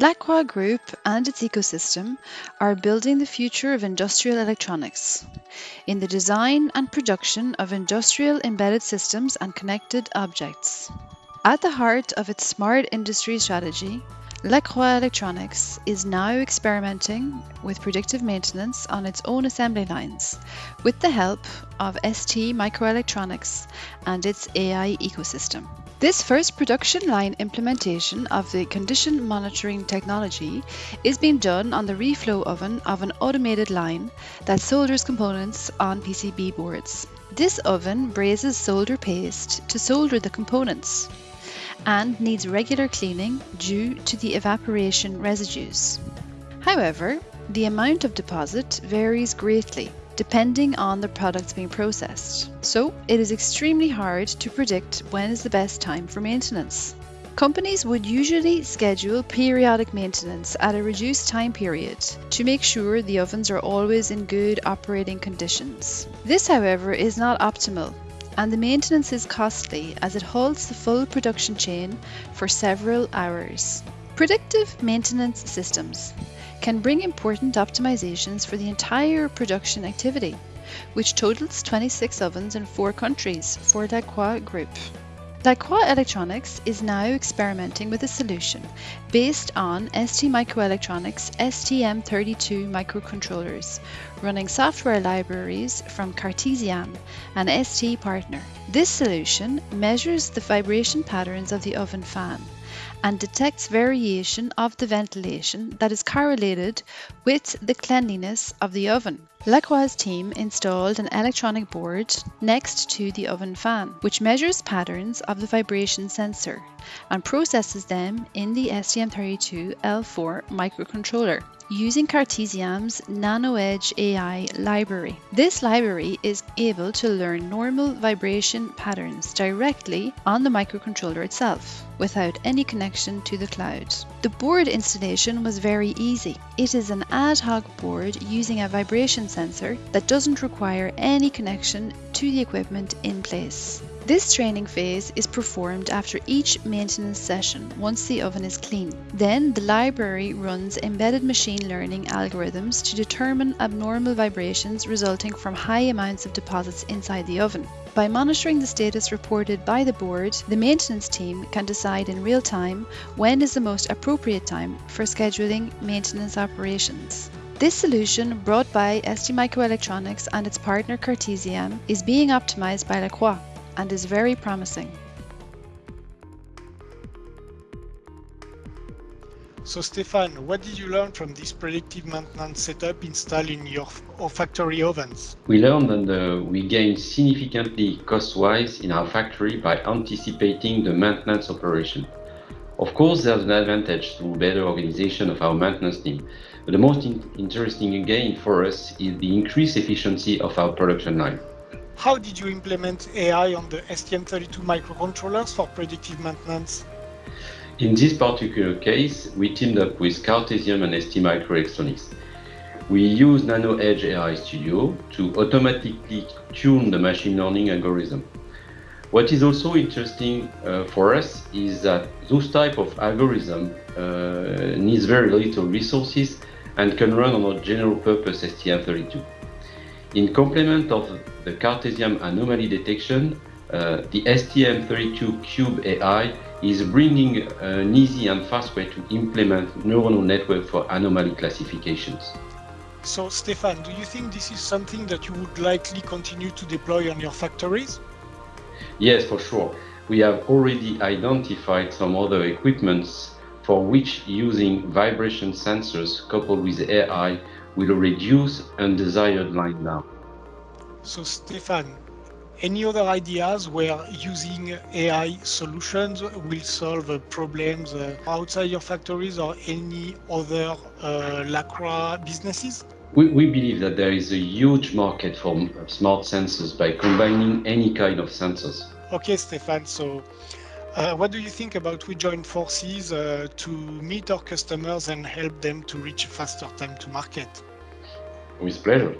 Lacroix Group and its ecosystem are building the future of industrial electronics in the design and production of industrial embedded systems and connected objects. At the heart of its smart industry strategy, Lacroix Electronics is now experimenting with predictive maintenance on its own assembly lines with the help of ST Microelectronics and its AI ecosystem. This first production line implementation of the condition monitoring technology is being done on the reflow oven of an automated line that solders components on PCB boards. This oven braises solder paste to solder the components and needs regular cleaning due to the evaporation residues. However, the amount of deposit varies greatly depending on the products being processed. So it is extremely hard to predict when is the best time for maintenance. Companies would usually schedule periodic maintenance at a reduced time period to make sure the ovens are always in good operating conditions. This, however, is not optimal and the maintenance is costly as it halts the full production chain for several hours. Predictive maintenance systems can bring important optimizations for the entire production activity, which totals 26 ovens in four countries for Lacroix Group. Lacroix Electronics is now experimenting with a solution based on ST Microelectronics STM32 microcontrollers, running software libraries from Cartesiam, an ST partner. This solution measures the vibration patterns of the oven fan and detects variation of the ventilation that is correlated with the cleanliness of the oven. Lacroix's team installed an electronic board next to the oven fan, which measures patterns of the vibration sensor and processes them in the STM32L4 microcontroller using Cartesiam's NanoEdge AI library. This library is able to learn normal vibration patterns directly on the microcontroller itself without any connection to the cloud. The board installation was very easy. It is an ad hoc board using a vibration sensor that doesn't require any connection to the equipment in place. This training phase is performed after each maintenance session once the oven is clean. Then the library runs embedded machine learning algorithms to determine abnormal vibrations resulting from high amounts of deposits inside the oven. By monitoring the status reported by the board, the maintenance team can decide in real time when is the most appropriate time for scheduling maintenance operations. This solution, brought by ST Microelectronics and its partner Cartesiam, is being optimized by Lacroix and is very promising. So Stefan, what did you learn from this predictive maintenance setup installed in your factory ovens? We learned that uh, we gained significantly cost-wise in our factory by anticipating the maintenance operation. Of course, there's an advantage to better organization of our maintenance team, but the most in interesting gain for us is the increased efficiency of our production line. How did you implement AI on the STM32 microcontrollers for predictive maintenance? In this particular case, we teamed up with Cartesiam and ST Microelectronics. We use NanoEdge AI Studio to automatically tune the machine learning algorithm. What is also interesting uh, for us is that those type of algorithm uh, needs very little resources and can run on a general purpose STM32. In complement of the Cartesiam anomaly detection, uh, the STM32 Cube AI is bringing an easy and fast way to implement neuronal network for anomaly classifications. So Stefan, do you think this is something that you would likely continue to deploy on your factories? Yes, for sure. We have already identified some other equipments for which using vibration sensors coupled with AI will reduce undesired line down. So Stefan, any other ideas where using AI solutions will solve problems uh, outside your factories or any other uh, Lacroix businesses? We, we believe that there is a huge market for smart sensors by combining any kind of sensors. Okay, Stefan, so uh, what do you think about we join forces uh, to meet our customers and help them to reach faster time to market? With pleasure.